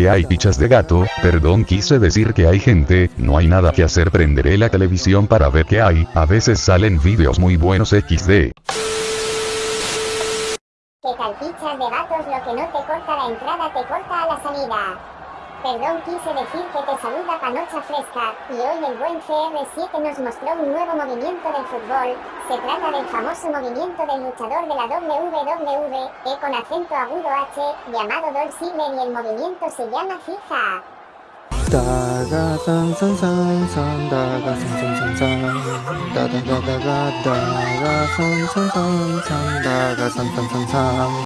que hay pichas de gato, perdón quise decir que hay gente, no hay nada que hacer prenderé la televisión para ver qué hay, a veces salen vídeos muy buenos XD. Que tal pichas de gatos lo que no te corta la entrada te corta a la salida. Perdón quise decir que te saluda Panocha Fresca, y hoy el buen CR7 nos mostró un nuevo movimiento del fútbol, se trata del famoso movimiento del luchador de la WWE, E con acento agudo H, llamado Dolph Ziggler y el movimiento se llama FIFA.